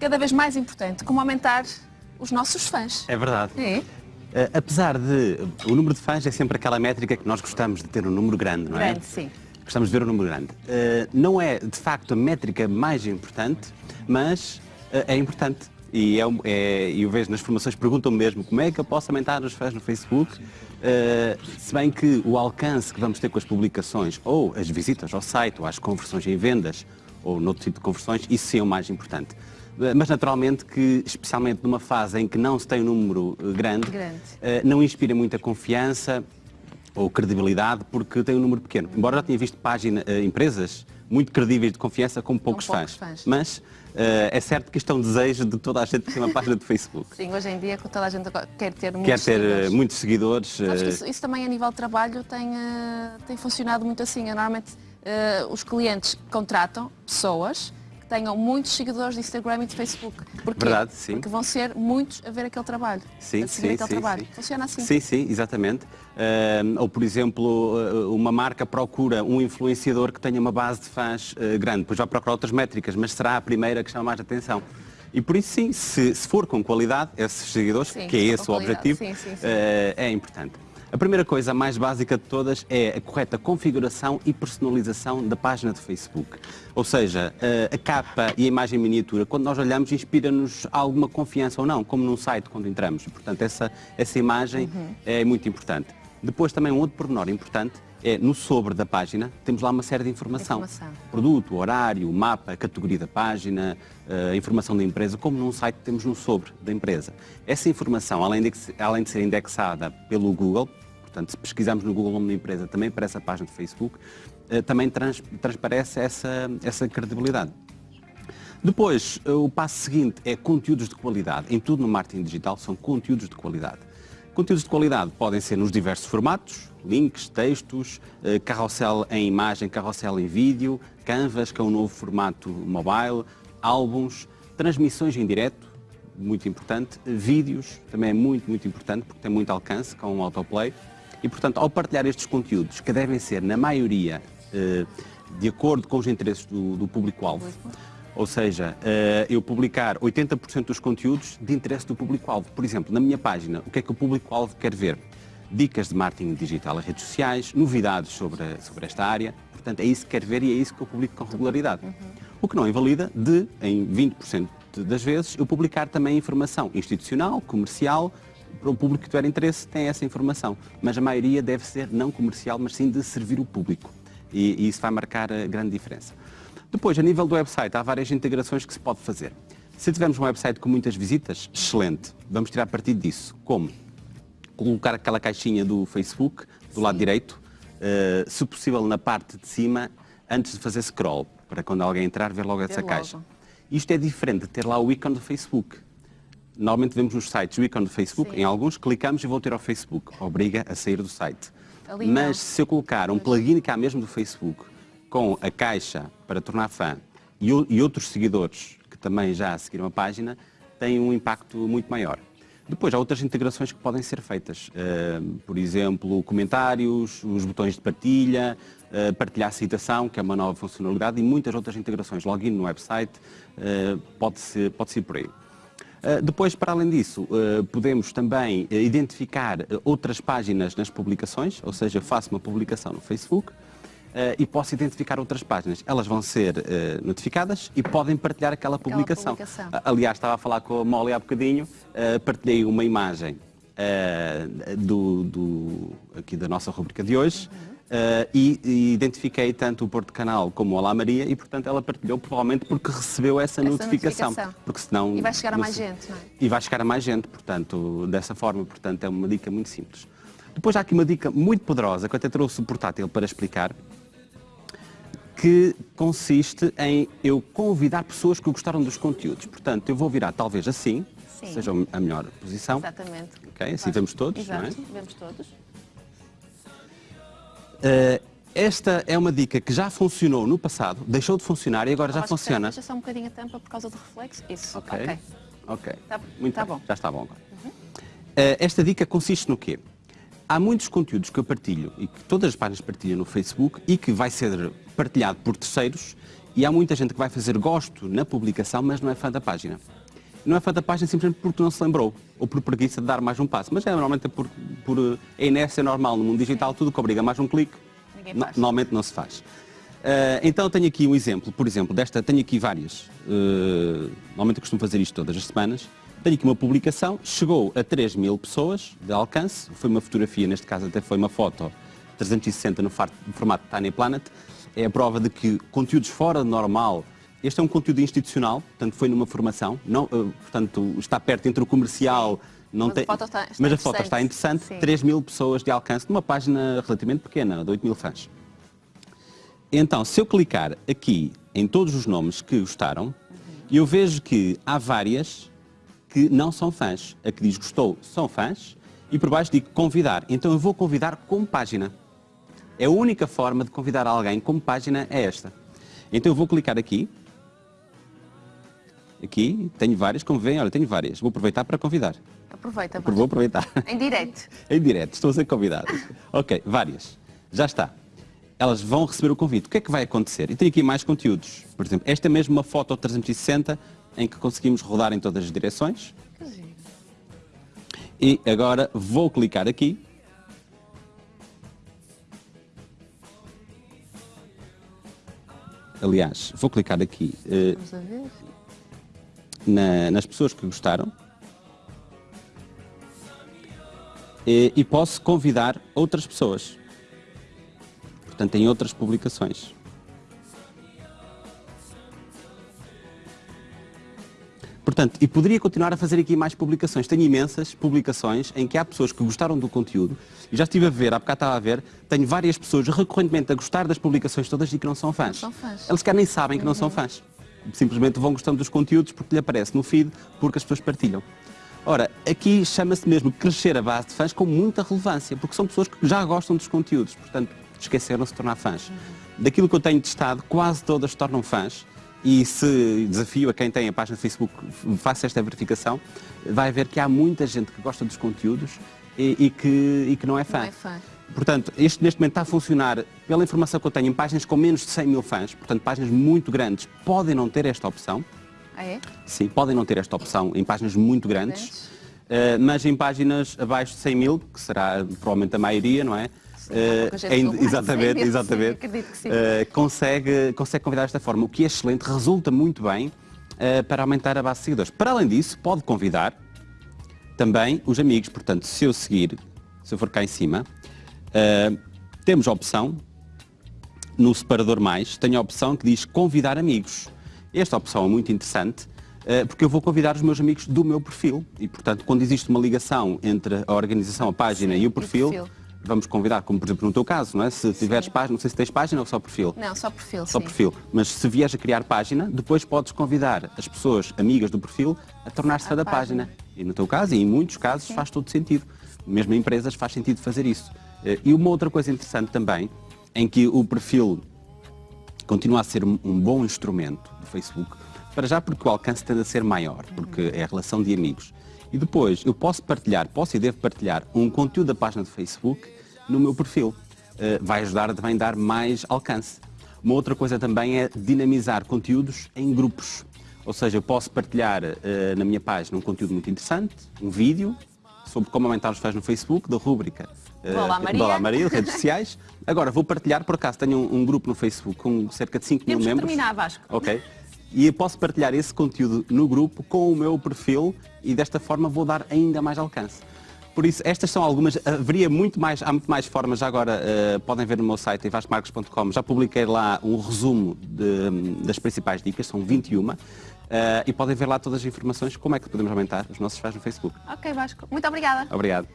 cada vez mais importante, como aumentar os nossos fãs. É verdade. É? Uh, apesar de. O número de fãs é sempre aquela métrica que nós gostamos de ter um número grande, não é? Grande, sim. Gostamos de ver um número grande. Uh, não é, de facto, a métrica mais importante, mas uh, é importante. E é, é, eu vejo nas formações, perguntam mesmo como é que eu posso aumentar os fãs no Facebook, se bem que o alcance que vamos ter com as publicações, ou as visitas ao site, ou as conversões em vendas, ou noutro tipo de conversões, isso sim é o mais importante. Mas naturalmente que, especialmente numa fase em que não se tem um número eh, grande, Grande. eh, não inspira muita confiança ou credibilidade porque tem um número pequeno. Embora já tenha visto página, eh, empresas muito credíveis de confiança com poucos, poucos fãs. fãs. Mas eh, é certo que isto é um desejo de toda a gente ter uma página de Facebook. Sim, hoje em dia que toda a gente quer ter Quer muitos ter eh, seguidores. muitos seguidores. Eh, isso, isso também a nível de trabalho tem, eh, tem funcionado muito assim. Normalmente eh, os clientes contratam pessoas tenham muitos seguidores de Instagram e de Facebook. Porquê? Verdade, sim. Porque vão ser muitos a ver aquele trabalho. Sim, sim, aquele sim, trabalho. sim. Funciona assim. Sim, sim, exatamente. Ahm, ou, por exemplo, ah, uma marca procura um influenciador que tenha uma base de fãs ah, grande, depois vai procurar outras métricas, mas será a primeira que chama mais atenção. E por isso, sim, se, se for com qualidade, esses seguidores, Sim, que é esse o objetivo, Sim, sim, sim. ah, é importante. A primeira coisa, a mais básica de todas, é a correta configuração e personalização da página de Facebook. Ou seja, eh, a capa e a imagem miniatura, quando nós olhamos, inspira-nos alguma confiança ou não, como num site quando entramos. Portanto, essa, essa imagem Uhum. é muito importante. Depois, também um outro pormenor importante é no sobre da página, temos lá uma série de informação. Informação. Produto, horário, mapa, categoria da página, eh, informação da empresa, como num site temos no sobre da empresa. Essa informação, além de, além de ser indexada pelo Google, portanto, se pesquisarmos no Google o nome da empresa, também para essa página de Facebook, eh, também trans- transparece essa, essa credibilidade. Depois, eh, o passo seguinte é conteúdos de qualidade. Em tudo no marketing digital são conteúdos de qualidade. Conteúdos de qualidade podem ser nos diversos formatos, links, textos, eh, carrossel em imagem, carrossel em vídeo, canvas, que é um novo formato mobile, álbuns, transmissões em direto, muito importante, vídeos, também é muito, muito importante, porque tem muito alcance com o autoplay. E, portanto, ao partilhar estes conteúdos, que devem ser, na maioria, eh, de acordo com os interesses do, do público-alvo, ou seja, eh, eu publicar 80% dos conteúdos de interesse do público-alvo. Por exemplo, na minha página, o que é que o público-alvo quer ver? Dicas de marketing digital em redes sociais, novidades sobre, sobre esta área. Portanto, é isso que quer ver e é isso que eu publico com regularidade. O que não invalida de, em 20% das vezes, eu publicar também informação institucional, comercial, para o público que tiver interesse tem essa informação. Mas a maioria deve ser não comercial, mas sim de servir o público. E, e isso vai marcar a grande diferença. Depois, a nível do website, há várias integrações que se pode fazer. Se tivermos um website com muitas visitas, excelente. Vamos tirar partido disso. Como? Colocar aquela caixinha do Facebook do lado direito, eh, se possível na parte de cima, antes de fazer scroll, para quando alguém entrar ver logo essa logo. caixa. Isto é diferente de ter lá o ícone do Facebook. Normalmente vemos nos sites o ícone do Facebook, Sim. em alguns clicamos e vou ter ao Facebook. Obriga a sair do site. Ali não. Mas se eu colocar um plugin cá mesmo do Facebook, com a caixa para tornar fã e, e outros seguidores que também já seguiram a página, tem um impacto muito maior. Depois, há outras integrações que podem ser feitas. Eh, por exemplo, comentários, os botões de partilha, eh, partilhar citação, que é uma nova funcionalidade, e muitas outras integrações. Login no website, eh, pode-se pode ir por aí. Uh, Depois, para além disso, uh, podemos também uh, identificar uh, outras páginas nas publicações, ou seja, faço uma publicação no Facebook uh, e posso identificar outras páginas. Elas vão ser uh, notificadas e podem partilhar aquela publicação. publicação. Aliás, estava a falar com a Molly há bocadinho, uh, partilhei uma imagem do, do- aqui da nossa rubrica de hoje. Uhum. uh, e, e identifiquei tanto o Porto Canal como o Olá Maria e, portanto, ela partilhou provavelmente porque recebeu essa, Essa notificação. notificação. Porque senão E vai chegar a mais se- gente, não é? e vai chegar a mais gente, portanto, dessa forma, portanto, é uma dica muito simples. Depois há aqui uma dica muito poderosa, que eu até trouxe o portátil para explicar, que consiste em eu convidar pessoas que gostaram dos conteúdos. Portanto, eu vou virar talvez assim, Sim. seja a melhor posição. Exatamente. Ok, assim vemos todos, não é? Exato, vemos todos. Eh, esta é uma dica que já funcionou no passado, deixou de funcionar e agora já funciona. Deixa só um bocadinho a tampa por causa do reflexo. Isso. Ok. ok. Ok. Tá- Muito tá bem. bom. Já está bom agora. Eh, esta dica consiste no quê? Há muitos conteúdos que eu partilho e que todas as páginas partilham no Facebook e que vai ser partilhado por terceiros E há muita gente que vai fazer gosto na publicação, mas não é fã da página. Não é fã da página simplesmente porque não se lembrou, ou por preguiça de dar mais um passo. Mas é normalmente por, por é inércia normal no mundo digital, tudo que obriga mais um clique, no- normalmente não se faz. Ah, então tenho aqui um exemplo, por exemplo, desta, tenho aqui várias, ah, normalmente eu costumo fazer isto todas as semanas, tenho aqui uma publicação, chegou a 3 mil pessoas de alcance, foi uma fotografia, neste caso até foi uma foto 360 no, formato Tiny Planet, é a prova de que conteúdos fora do normal, este é um conteúdo institucional, portanto foi numa formação, não, ah, portanto está perto entre o comercial, não Mas a tem, foto está- está mas a foto está interessante. Sim. 3 mil pessoas de alcance numa página relativamente pequena, de 8 mil fãs. Então, se eu clicar aqui em todos os nomes que gostaram, eu vejo que há várias que não são fãs. A que diz gostou são fãs e por baixo digo convidar. Então eu vou convidar como página. É a única forma de convidar alguém como página é esta. Então eu vou clicar aqui. Aqui, tenho várias, como veem, olha, tenho várias. Vou aproveitar para convidar. Aproveita, Vou Vasco. aproveitar. Em direto. Em direto, estou a ser convidado. ok, várias. Já está. Elas vão receber o convite. O que é que vai acontecer? E tenho aqui mais conteúdos. Por exemplo, esta é mesmo uma foto 360 em que conseguimos rodar em todas as direções. E agora vou clicar aqui. Aliás, vou clicar aqui ver. na- nas pessoas que gostaram. E, e posso convidar outras pessoas. Portanto, em outras publicações. Portanto, e poderia continuar a fazer aqui mais publicações. Tenho imensas publicações em que há pessoas que gostaram do conteúdo. E já estive a ver, há bocado estava a ver, tenho várias pessoas recorrentemente a gostar das publicações todas e que não são fãs. são fãs. Eles quer nem sabem que não são fãs. Simplesmente vão gostando dos conteúdos porque lhe aparece no feed, porque as pessoas partilham. Ora, aqui chama-se mesmo crescer a base de fãs com muita relevância, porque são pessoas que já gostam dos conteúdos, portanto, esqueceram-se de tornar fãs. Daquilo que eu tenho testado, quase todas se tornam fãs, e se desafio a quem tem a página de Facebook, faça esta verificação, vai ver que há muita gente que gosta dos conteúdos e, e que, e que não é fã. Não é fã. Portanto, este neste momento está a funcionar, pela informação que eu tenho, em páginas com menos de 100 mil fãs, portanto, páginas muito grandes podem não ter esta opção. Ah, é? Sim, podem não ter esta opção em páginas muito grandes, Grandes. eh, mas em páginas abaixo de 100 mil, que será provavelmente a maioria, não é? 100 exatamente, exatamente. sim. Eh, consegue, consegue convidar desta forma, o que é excelente, resulta muito bem eh, para aumentar a base de seguidores. Para além disso, pode convidar também os amigos. Portanto, se eu seguir, se eu for cá em cima, temos a opção, no separador mais, tenho a opção que diz convidar amigos. Esta opção é muito interessante, porque eu vou convidar os meus amigos do meu perfil. E, portanto, quando existe uma ligação entre a organização, a página Sim, e e o o perfil, perfil. Vamos convidar, como por exemplo no teu caso, não é? Se tiveres página, não sei se tens página ou só perfil. Não, só perfil, Só sim. perfil. Mas se vieres a criar página, depois podes convidar as pessoas amigas do perfil a tornar-se fã da página. página. E no teu caso, e em muitos casos, faz todo sentido. Mesmo em empresas faz sentido fazer isso. Eh, E uma outra coisa interessante também, em que o perfil continua a ser um um bom instrumento do Facebook, para já porque o alcance tende a ser maior, porque é a relação de amigos. E depois, eu posso partilhar, posso e devo partilhar um conteúdo da página do Facebook no meu perfil. Eh, vai ajudar a também dar mais alcance. Uma outra coisa também é dinamizar conteúdos em grupos. Ou seja, eu posso partilhar eh, na minha página um conteúdo muito interessante, um vídeo, sobre como aumentar os fãs no Facebook, da rúbrica eh, Do Olá, Maria. Olá Maria, de redes sociais. Agora, vou partilhar, por acaso, tenho um, um grupo no Facebook com cerca de 5 mil Temos que membros. terminar, Vasco. Ok. E eu posso partilhar esse conteúdo no grupo com o meu perfil e desta forma vou dar ainda mais alcance. Por isso, estas são algumas, haveria muito mais, há muito mais formas, já agora eh, podem ver no meu site, em vascomarcos.com, já publiquei lá um resumo de- das principais dicas, são 21, eh, e podem ver lá todas as informações, como é que podemos aumentar os nossos fãs no Facebook. Ok, Vasco. Muito obrigada. Obrigado.